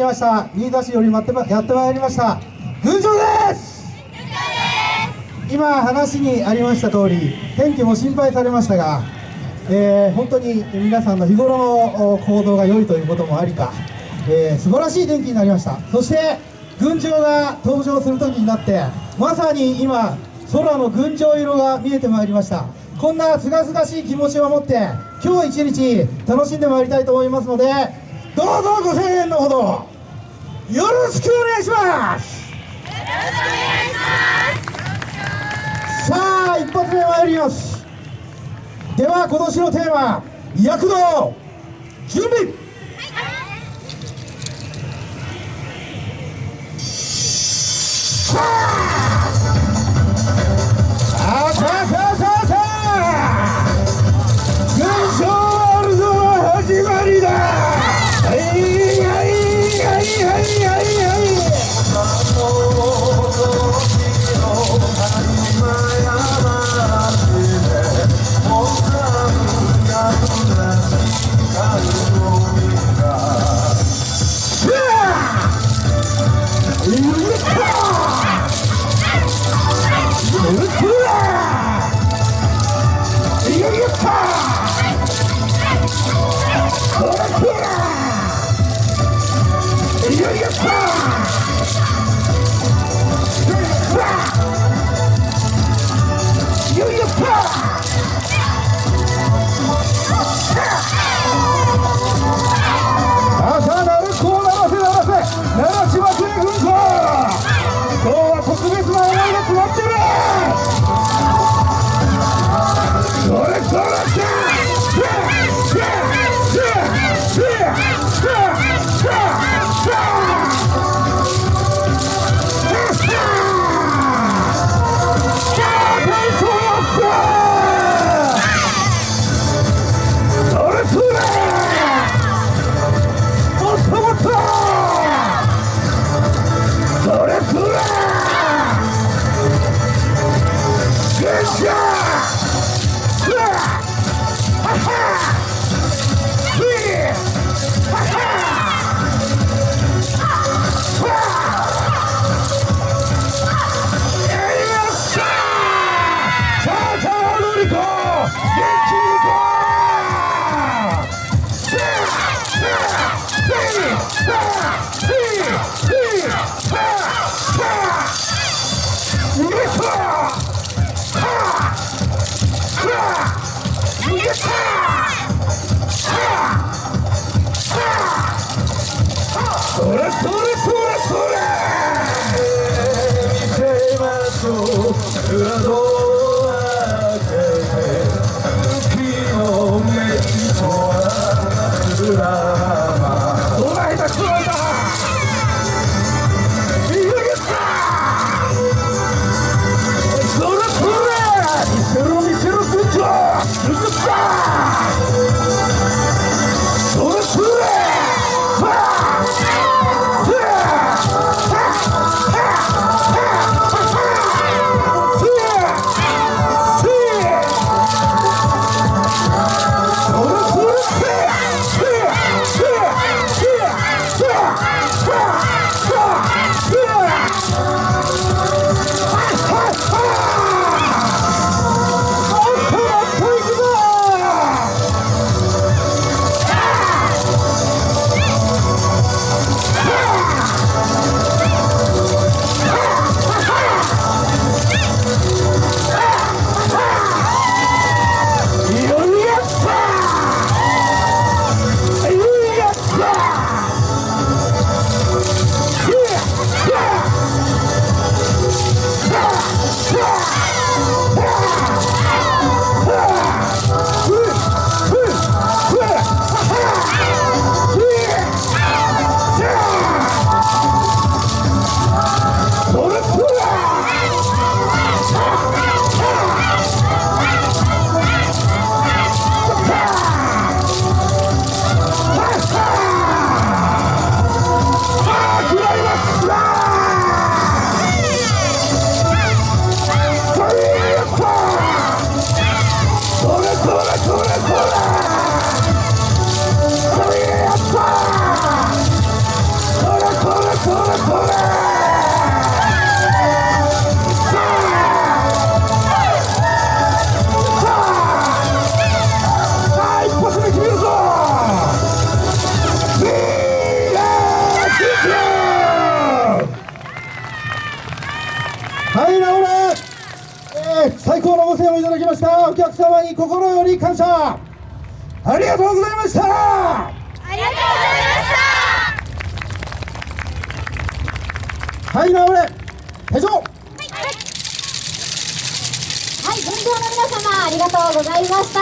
きました。新田市より待ってまやってまいりました。群青です！今話にありました通り天気も心配されましたが、えー本当に皆さんの日頃のお行動が良いということもありか、えー素晴らしい天気になりました。そして群青が登場する時になってまさに今空の群青色が見えてまいりました。こんなすがすがしい気持ちを持って今日一日楽しんでまいりたいと思いますのでどうぞご声援のほどよろしくお願いします。さあ一発目参ります。では今年のテーマ躍動準備。さあ今日は特別な思いが詰まってるそー最高のご声援をいただきました。お客様に心より感謝。ありがとうございました。ありがとうございました。はい直れ。手錠。はい、分譲の皆様ありがとうございました。